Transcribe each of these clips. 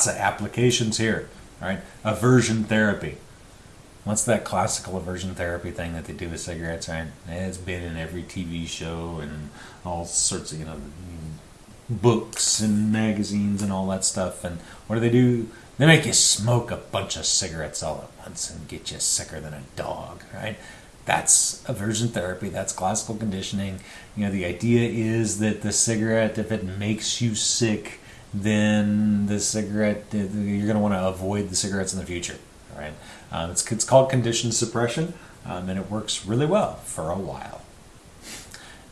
lots of applications here. Right? Aversion therapy. What's that classical aversion therapy thing that they do with cigarettes, right? It's been in every TV show and all sorts of, you know, books and magazines and all that stuff. And what do they do? They make you smoke a bunch of cigarettes all at once and get you sicker than a dog, right? That's aversion therapy. That's classical conditioning. You know, the idea is that the cigarette, if it makes you sick, then the cigarette, you're going to want to avoid the cigarettes in the future, right? Um, it's, it's called conditioned suppression, um, and it works really well for a while.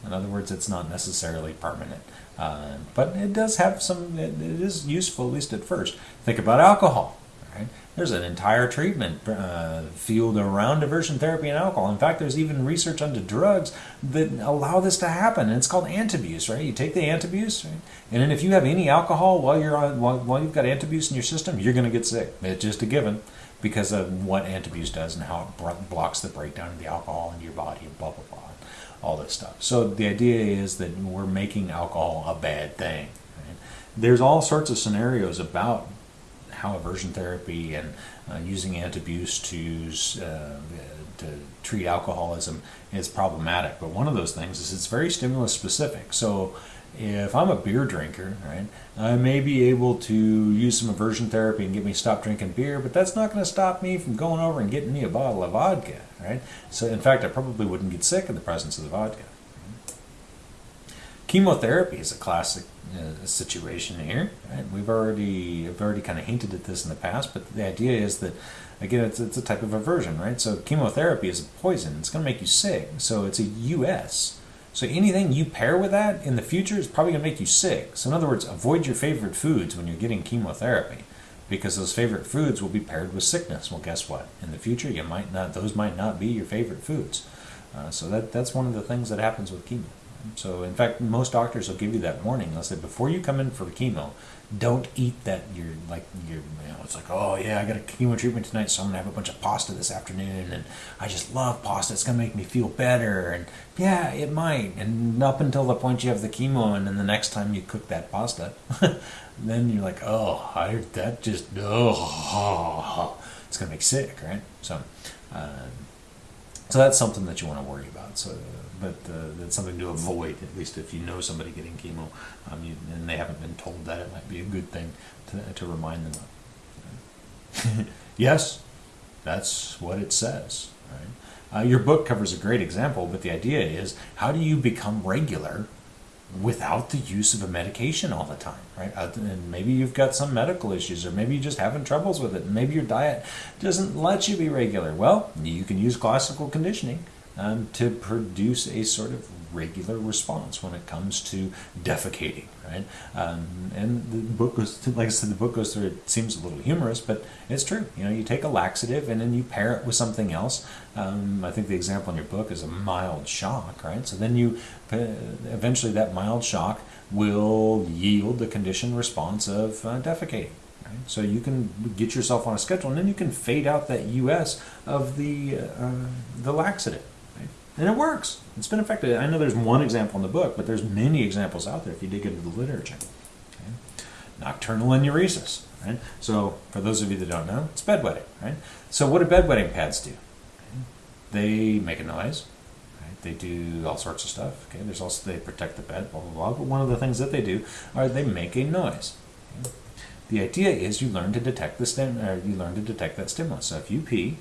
In other words, it's not necessarily permanent. Uh, but it does have some, it, it is useful, at least at first. Think about alcohol. Right? There's an entire treatment uh, field around aversion therapy and alcohol. In fact, there's even research onto drugs that allow this to happen, and it's called antabuse. Right? You take the antabuse, right? and then if you have any alcohol while you're on, while, while you've got antabuse in your system, you're going to get sick. It's just a given because of what antabuse does and how it blocks the breakdown of the alcohol in your body, and blah blah blah all this stuff. So the idea is that we're making alcohol a bad thing. Right? There's all sorts of scenarios about how aversion therapy and uh, using antabuse to uh, to treat alcoholism is problematic. But one of those things is it's very stimulus specific. So if I'm a beer drinker, right, I may be able to use some aversion therapy and get me stop drinking beer, but that's not going to stop me from going over and getting me a bottle of vodka, right? So in fact, I probably wouldn't get sick in the presence of the vodka. Chemotherapy is a classic uh, situation here. Right? We've already have already kind of hinted at this in the past, but the idea is that again, it's, it's a type of aversion, right? So chemotherapy is a poison; it's going to make you sick. So it's a US so anything you pair with that in the future is probably going to make you sick. So in other words, avoid your favorite foods when you're getting chemotherapy because those favorite foods will be paired with sickness. Well, guess what? In the future, you might not; those might not be your favorite foods. Uh, so that that's one of the things that happens with chemo. So in fact, most doctors will give you that warning. They'll say before you come in for chemo, don't eat that. You're like you're you know it's like oh yeah I got a chemo treatment tonight, so I'm gonna have a bunch of pasta this afternoon, and I just love pasta. It's gonna make me feel better, and yeah, it might. And up until the point you have the chemo, and then the next time you cook that pasta, then you're like oh I that just oh it's gonna make sick, right? So. Uh, so that's something that you want to worry about. So but uh, that's something to avoid, at least if you know somebody getting chemo um, you, and they haven't been told that, it might be a good thing to, to remind them of. yes, that's what it says. Right? Uh, your book covers a great example, but the idea is how do you become regular without the use of a medication all the time, right? Uh, and maybe you've got some medical issues, or maybe you're just having troubles with it, maybe your diet doesn't let you be regular. Well, you can use classical conditioning um, to produce a sort of regular response when it comes to defecating, right? Um, and the book goes, like I said, the book goes through. It seems a little humorous, but it's true. You know, you take a laxative and then you pair it with something else. Um, I think the example in your book is a mild shock, right? So then you uh, eventually that mild shock will yield the conditioned response of uh, defecating. Right? So you can get yourself on a schedule, and then you can fade out that US of the uh, the laxative and it works. It's been effective. I know there's one example in the book, but there's many examples out there if you dig into the literature. Okay? Nocturnal enuresis. Right? So, for those of you that don't know, it's bedwetting. Right? So, what do bedwetting pads do? Okay? They make a noise. Right? They do all sorts of stuff. Okay, there's also they protect the bed. Blah blah blah. But one of the things that they do are they make a noise. Okay? The idea is you learn to detect the stim- or you learn to detect that stimulus. So if you pee,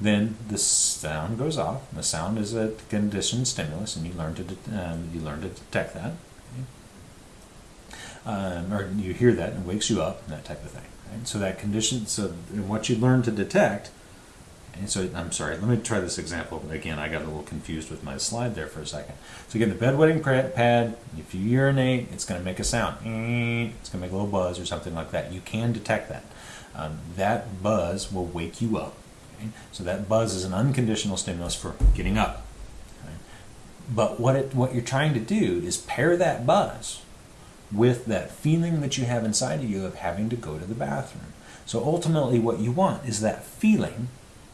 Then the sound goes off. The sound is a conditioned stimulus, and you learn to um, you learn to detect that, okay? um, or you hear that and it wakes you up, and that type of thing. Right? So that condition, so what you learn to detect. And so I'm sorry. Let me try this example again. I got a little confused with my slide there for a second. So again, the bedwetting pad. If you urinate, it's going to make a sound. It's going to make a little buzz or something like that. You can detect that. Um, that buzz will wake you up So that buzz is an unconditional stimulus for getting up. But what it, what you're trying to do is pair that buzz with that feeling that you have inside of you of having to go to the bathroom. So ultimately, what you want is that feeling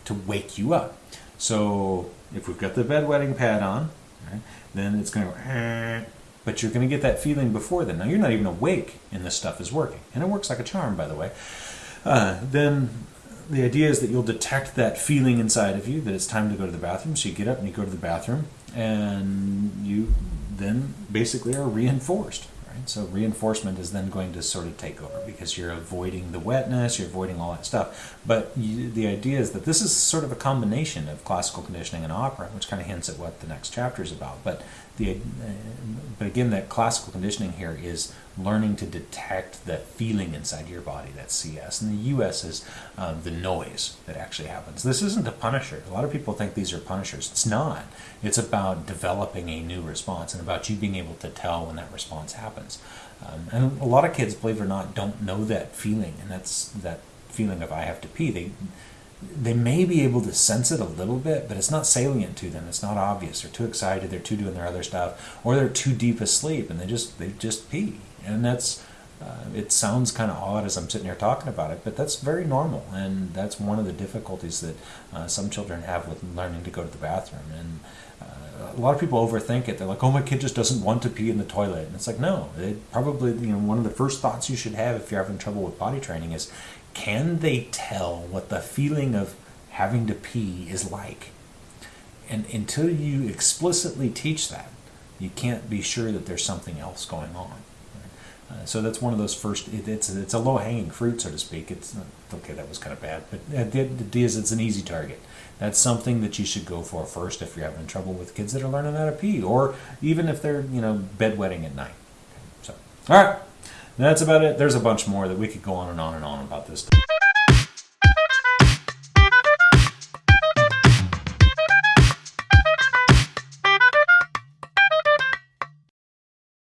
to wake you up. So if we've got the bedwetting pad on, then it's going to go, but you're going to get that feeling before then. Now you're not even awake, and this stuff is working, and it works like a charm, by the way. Uh, then the idea is that you'll detect that feeling inside of you that it's time to go to the bathroom. So you get up and you go to the bathroom, and you then basically are reinforced. Right? So reinforcement is then going to sort of take over because you're avoiding the wetness, you're avoiding all that stuff. But you, the idea is that this is sort of a combination of classical conditioning and operant, which kind of hints at what the next chapter is about. But the uh, but again, that classical conditioning here is learning to detect the feeling inside your body, that CS. And the US is um, the noise that actually happens. This isn't a punisher. A lot of people think these are punishers. It's not. It's about developing a new response and about you being able to tell when that response happens. Um, and a lot of kids, believe it or not, don't know that feeling, and that's that feeling of I have to pee. They they may be able to sense it a little bit, but it's not salient to them. It's not obvious. They're too excited. They're too doing their other stuff, or they're too deep asleep, and they just they just pee. And that's uh, it sounds kind of odd as I'm sitting here talking about it, but that's very normal, and that's one of the difficulties that uh, some children have with learning to go to the bathroom. And uh, a lot of people overthink it. They're like, "Oh, my kid just doesn't want to pee in the toilet," and it's like, no. It probably you know one of the first thoughts you should have if you're having trouble with potty training is can they tell what the feeling of having to pee is like? And until you explicitly teach that, you can't be sure that there's something else going on. Uh, so that's one of those first. It, it's it's a low hanging fruit, so to speak. It's okay. That was kind of bad, but the idea is it's an easy target. That's something that you should go for first if you're having trouble with kids that are learning how to pee, or even if they're you know bedwetting at night. So all right. That's about it. There's a bunch more that we could go on and on and on about this.